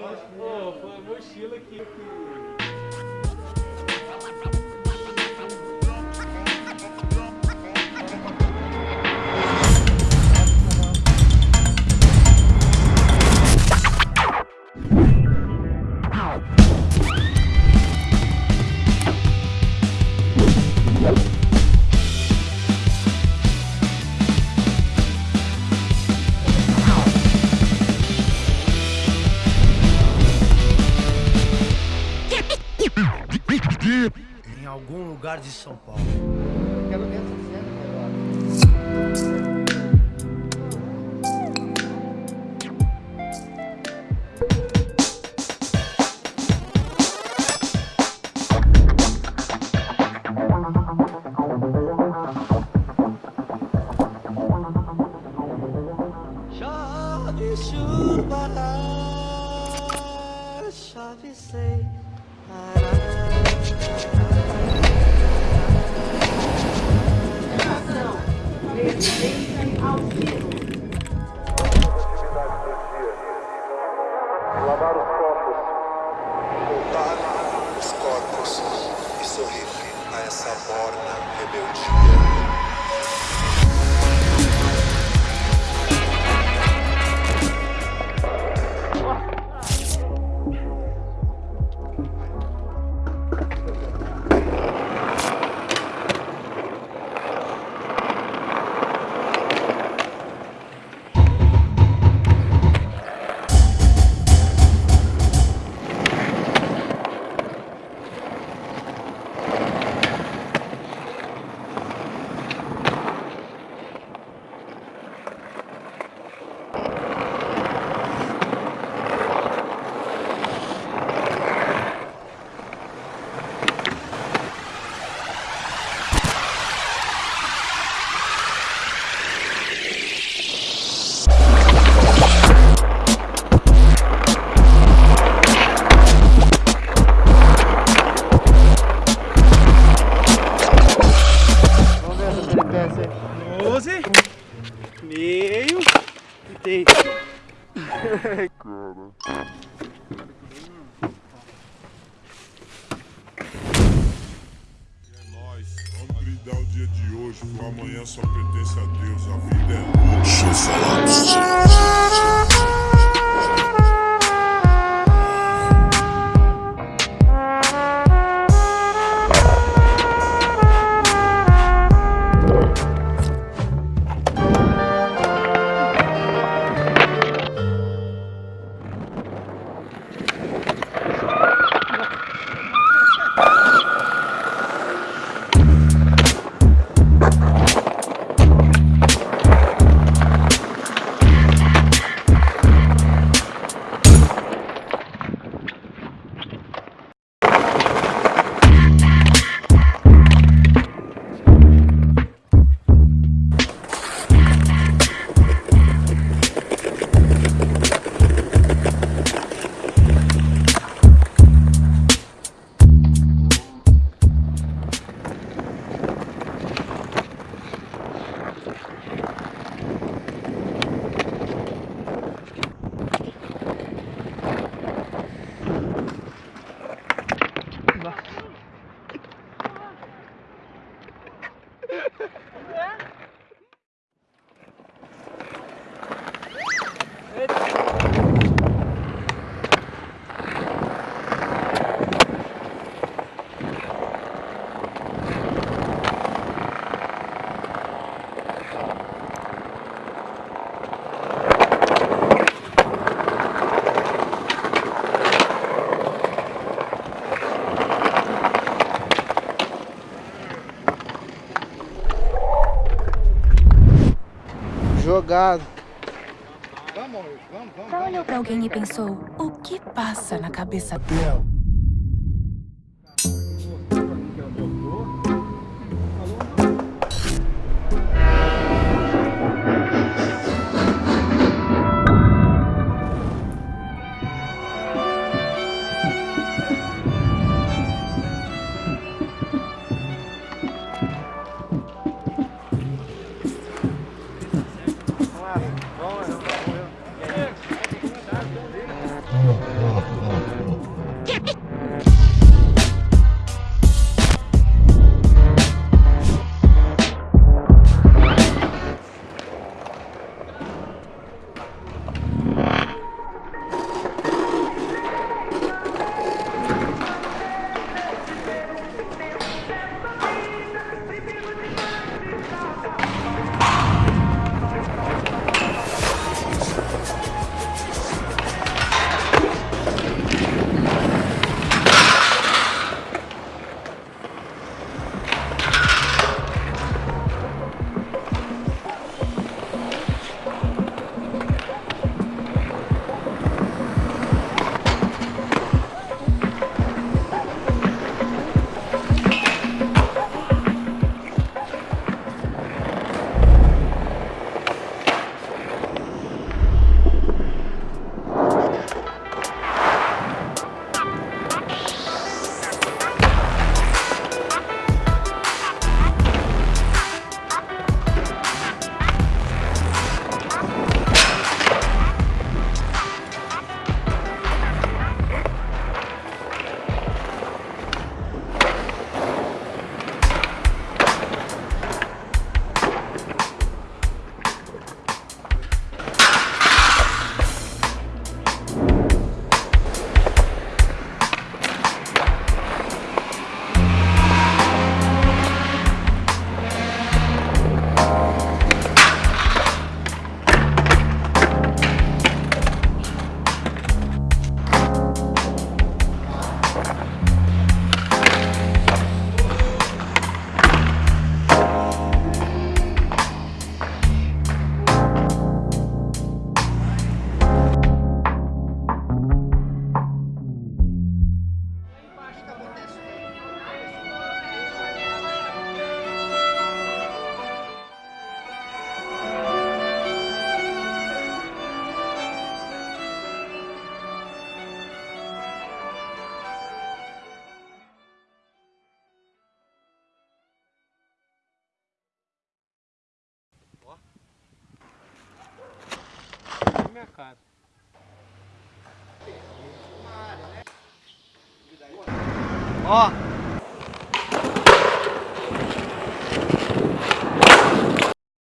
Pô, foi a mochila que... algum lugar de São Paulo. Cena agora. Chove chuva, chove sem Lavar Vamos brindar o dia de hoje, o amanhã só pertence a Deus, a vida é Deixa eu. Jogado. Já olhou pra alguém e pensou, o que passa na cabeça dela? Minha cara. Ó,